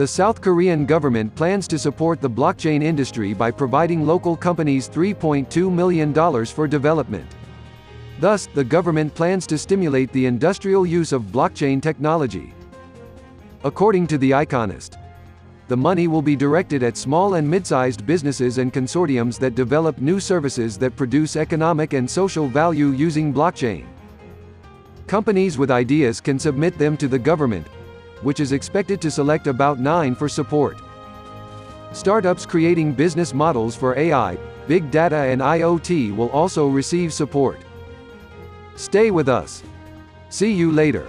The South Korean government plans to support the blockchain industry by providing local companies $3.2 million for development. Thus, the government plans to stimulate the industrial use of blockchain technology. According to The Iconist, the money will be directed at small and mid-sized businesses and consortiums that develop new services that produce economic and social value using blockchain. Companies with ideas can submit them to the government, which is expected to select about nine for support. Startups creating business models for AI, big data and IoT will also receive support. Stay with us. See you later.